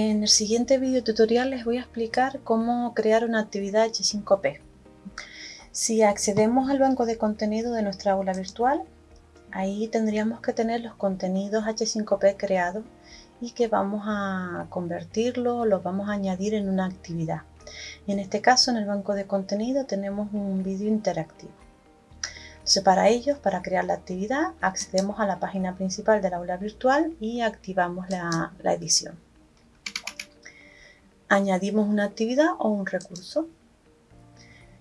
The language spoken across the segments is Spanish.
En el siguiente video tutorial les voy a explicar cómo crear una actividad H5P. Si accedemos al banco de contenido de nuestra aula virtual, ahí tendríamos que tener los contenidos H5P creados y que vamos a convertirlo, los vamos a añadir en una actividad. En este caso, en el banco de contenido tenemos un vídeo interactivo. Entonces, para ello, para crear la actividad, accedemos a la página principal del aula virtual y activamos la, la edición. Añadimos una actividad o un recurso.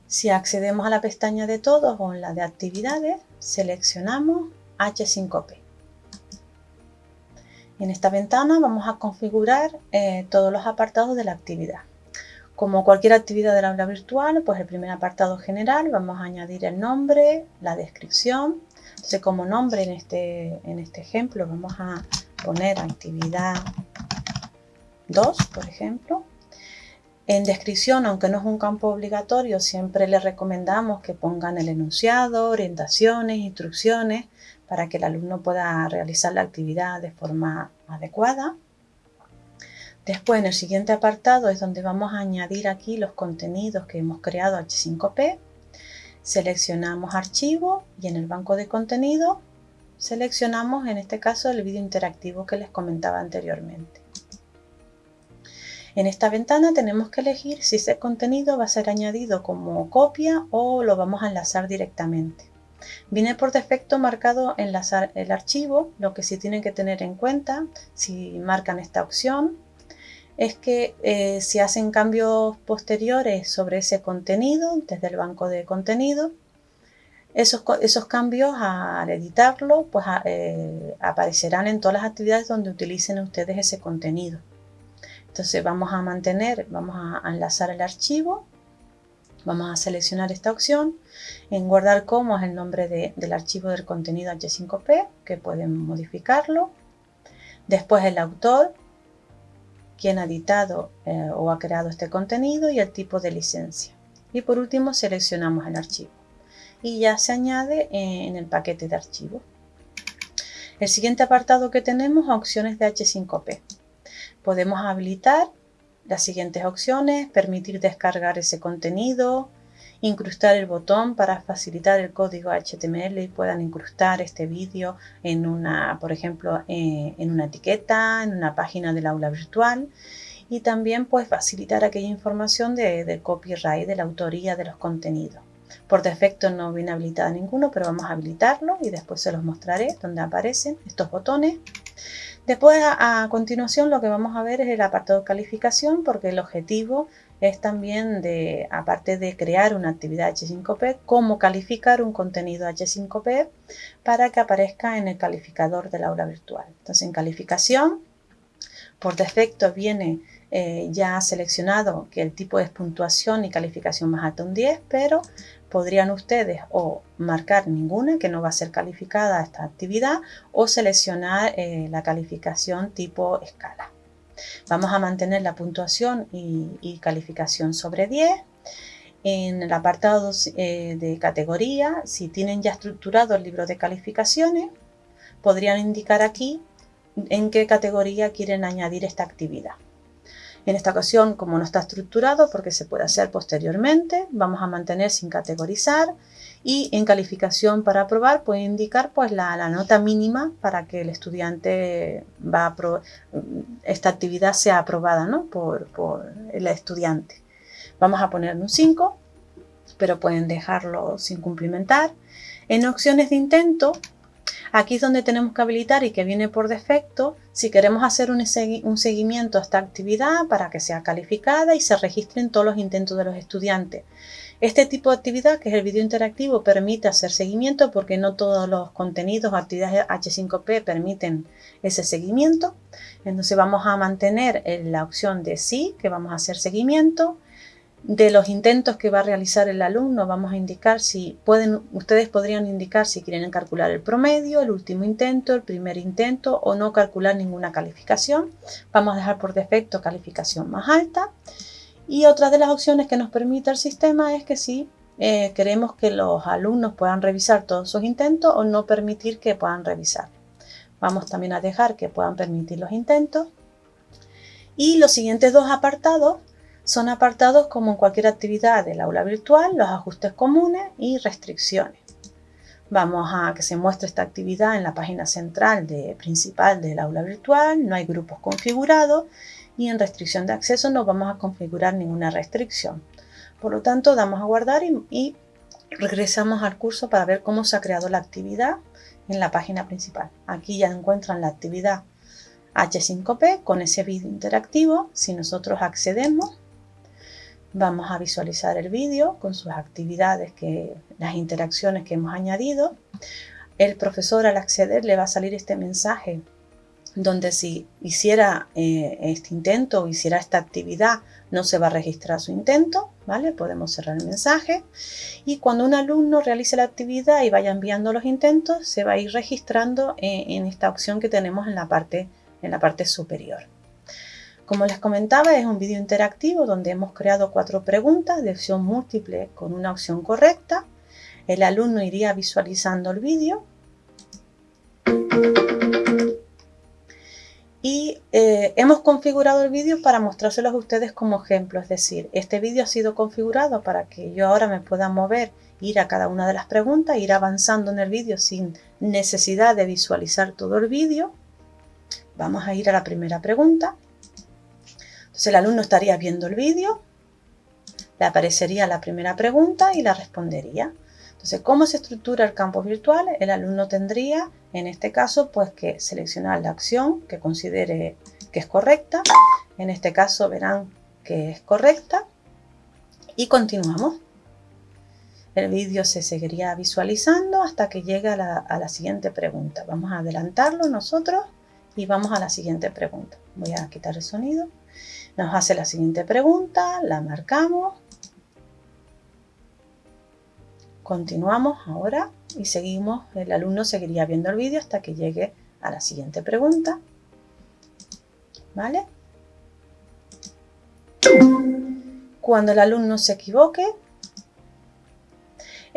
Si accedemos a la pestaña de todos o en la de actividades, seleccionamos H5P. En esta ventana vamos a configurar eh, todos los apartados de la actividad. Como cualquier actividad del aula virtual, pues el primer apartado general vamos a añadir el nombre, la descripción. Entonces como nombre en este, en este ejemplo vamos a poner actividad 2, por ejemplo. En descripción, aunque no es un campo obligatorio, siempre les recomendamos que pongan el enunciado, orientaciones, instrucciones, para que el alumno pueda realizar la actividad de forma adecuada. Después en el siguiente apartado es donde vamos a añadir aquí los contenidos que hemos creado H5P. Seleccionamos archivo y en el banco de contenido seleccionamos en este caso el vídeo interactivo que les comentaba anteriormente. En esta ventana tenemos que elegir si ese contenido va a ser añadido como copia o lo vamos a enlazar directamente. Viene por defecto marcado enlazar el archivo, lo que sí tienen que tener en cuenta si marcan esta opción es que eh, si hacen cambios posteriores sobre ese contenido desde el banco de contenido, esos, esos cambios al editarlo pues eh, aparecerán en todas las actividades donde utilicen ustedes ese contenido. Entonces vamos a mantener, vamos a enlazar el archivo, vamos a seleccionar esta opción, en guardar como es el nombre del archivo del contenido H5P, que pueden modificarlo, después el autor, quién ha editado eh, o ha creado este contenido y el tipo de licencia. Y por último seleccionamos el archivo y ya se añade en el paquete de archivo. El siguiente apartado que tenemos opciones de H5P. Podemos habilitar las siguientes opciones, permitir descargar ese contenido, incrustar el botón para facilitar el código HTML y puedan incrustar este vídeo en una, por ejemplo, eh, en una etiqueta, en una página del aula virtual y también pues facilitar aquella información de, del copyright, de la autoría de los contenidos. Por defecto no viene habilitada ninguno, pero vamos a habilitarlo y después se los mostraré donde aparecen estos botones. Después, a, continuación, lo que vamos a ver es el apartado calificación, porque el objetivo es también de, aparte de crear una actividad H5P, cómo calificar un contenido H5P para que aparezca en el calificador del aula virtual. Entonces en calificación, por defecto viene eh, ya seleccionado que el tipo es puntuación y calificación más alta un 10, pero podrían ustedes o marcar ninguna que no va a ser calificada esta actividad o seleccionar eh, la calificación tipo escala. Vamos a mantener la puntuación y, calificación sobre 10. En el apartado eh, de categoría, si tienen ya estructurado el libro de calificaciones, podrían indicar aquí en qué categoría quieren añadir esta actividad. En esta ocasión, como no está estructurado, porque se puede hacer posteriormente, vamos a mantener sin categorizar y en calificación para aprobar puede indicar pues la, nota mínima para que el estudiante va a esta actividad sea aprobada ¿no? por, por el estudiante. Vamos a poner un 5, pero pueden dejarlo sin cumplimentar. En opciones de intento Aquí es donde tenemos que habilitar y que viene por defecto si queremos hacer un, seguimiento a esta actividad para que sea calificada y se registren todos los intentos de los estudiantes. Este tipo de actividad, que es el vídeo interactivo, permite hacer seguimiento porque no todos los contenidos o actividades H5P permiten ese seguimiento. Entonces vamos a mantener la opción de sí, que vamos a hacer seguimiento. De los intentos que va a realizar el alumno vamos a indicar si pueden, ustedes podrían indicar si quieren calcular el promedio, el último intento, el primer intento o no calcular ninguna calificación. Vamos a dejar por defecto calificación más alta. Y otra de las opciones que nos permite el sistema es que si eh, queremos que los alumnos puedan revisar todos sus intentos o no permitir que puedan revisar. Vamos también a dejar que puedan permitir los intentos Y los siguientes dos apartados son apartados como en cualquier actividad del aula virtual, los ajustes comunes y restricciones. Vamos a que se muestre esta actividad en la página central de, principal del aula virtual, no hay grupos configurados y en restricción de acceso no vamos a configurar ninguna restricción. Por lo tanto, damos a guardar y, y regresamos al curso para ver cómo se ha creado la actividad en la página principal. Aquí ya encuentran la actividad H5P con ese vídeo interactivo. Si nosotros accedemos, vamos a visualizar el vídeo con sus actividades, que, las interacciones que hemos añadido. El profesor al acceder le va a salir este mensaje donde si hiciera eh, este intento o hiciera esta actividad no se va a registrar su intento, ¿vale? Podemos cerrar el mensaje y cuando un alumno realice la actividad y vaya enviando los intentos se va a ir registrando en, en esta opción que tenemos en la parte, en la parte superior. Como les comentaba, es un vídeo interactivo donde hemos creado cuatro preguntas de opción múltiple con una opción correcta. El alumno iría visualizando el vídeo y eh, hemos configurado el vídeo para mostrárselos a ustedes como ejemplo, es decir, este vídeo ha sido configurado para que yo ahora me pueda mover, ir a cada una de las preguntas, ir avanzando en el vídeo sin necesidad de visualizar todo el vídeo. Vamos a ir a la primera pregunta. Entonces el alumno estaría viendo el vídeo, le aparecería la primera pregunta y la respondería. Entonces, ¿cómo se estructura el campo virtual? El alumno tendría, en este caso, pues que seleccionar la acción que considere que es correcta. En este caso verán que es correcta. Y continuamos. El vídeo se seguiría visualizando hasta que llegue a la, a la siguiente pregunta. Vamos a adelantarlo nosotros y vamos a la siguiente pregunta. Voy a quitar el sonido. Nos hace la siguiente pregunta, la marcamos. Continuamos ahora y seguimos, el alumno seguiría viendo el vídeo hasta que llegue a la siguiente pregunta. ¿Vale? Cuando el alumno se equivoque,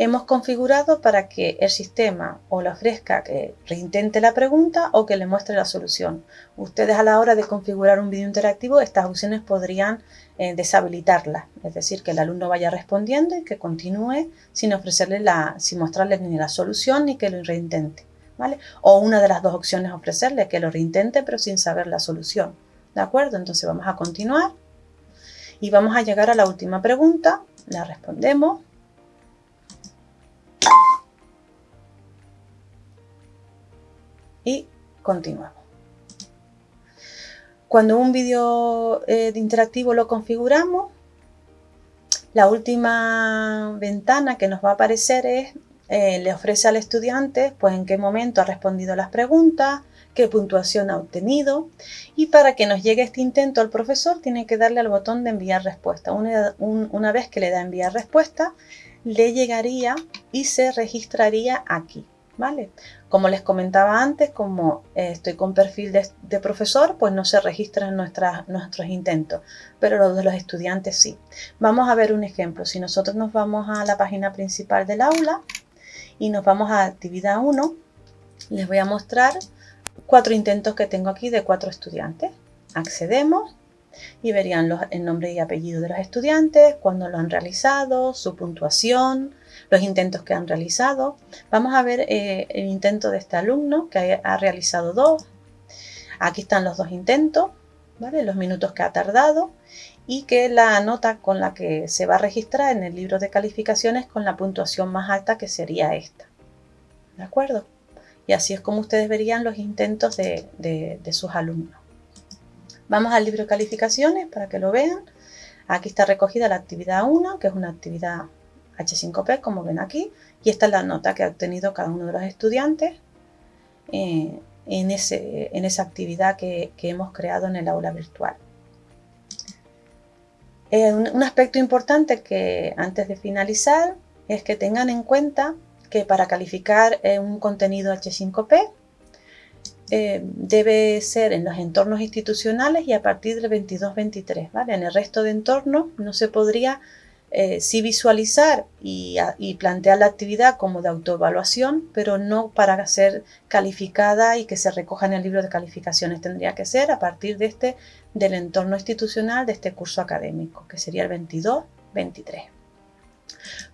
hemos configurado para que el sistema o le ofrezca que reintente la pregunta o que le muestre la solución. Ustedes a la hora de configurar un vídeo interactivo, estas opciones podrían eh, deshabilitarlas, es decir, que el alumno vaya respondiendo y que continúe sin ofrecerle la, sin mostrarle ni la solución ni que lo reintente. ¿vale? O una de las dos opciones ofrecerle que lo reintente pero sin saber la solución. ¿De acuerdo? Entonces vamos a continuar y vamos a llegar a la última pregunta, la respondemos y continuamos. Cuando un vídeo eh, interactivo lo configuramos, la última ventana que nos va a aparecer es, eh, le ofrece al estudiante pues en qué momento ha respondido las preguntas, qué puntuación ha obtenido y para que nos llegue este intento al profesor tiene que darle al botón de enviar respuesta. Una, una vez que le da enviar respuesta, le llegaría y se registraría aquí. Como les comentaba antes, como eh, estoy con perfil de, profesor, pues no se registran nuestros intentos, pero los de los estudiantes sí. Vamos a ver un ejemplo. Si nosotros nos vamos a la página principal del aula y nos vamos a actividad 1, les voy a mostrar cuatro intentos que tengo aquí de cuatro estudiantes. Accedemos y verían los, el nombre y apellido de los estudiantes, cuándo lo han realizado, su puntuación, los intentos que han realizado. Vamos a ver eh, el intento de este alumno que ha realizado dos. Aquí están los dos intentos, ¿vale? los minutos que ha tardado y que la nota con la que se va a registrar en el libro de calificaciones con la puntuación más alta que sería esta. ¿De acuerdo? Y así es como ustedes verían los intentos de, de sus alumnos. Vamos al libro de calificaciones para que lo vean. Aquí está recogida la actividad 1, que es una actividad H5P, como ven aquí, y esta es la nota que ha obtenido cada uno de los estudiantes eh, en, esa actividad que, hemos creado en el aula virtual. Eh, un, aspecto importante que antes de finalizar es que tengan en cuenta que para calificar eh, un contenido H5P debe ser en los entornos institucionales y a partir del 22-23. ¿vale? En el resto de entornos no se podría eh, sí visualizar y, plantear la actividad como de autoevaluación, pero no para ser calificada y que se recoja en el libro de calificaciones. Tendría que ser a partir de este del entorno institucional de este curso académico, que sería el 22-23.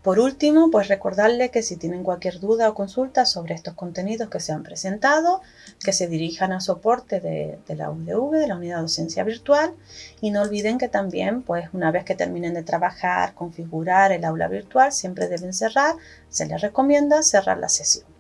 Por último, pues recordarles que si tienen cualquier duda o consulta sobre estos contenidos que se han presentado, que se dirijan a soporte de, la UDV, de la Unidad de Docencia Virtual, y no olviden que también, pues una vez que terminen de trabajar, configurar el aula virtual, siempre deben cerrar, se les recomienda cerrar la sesión.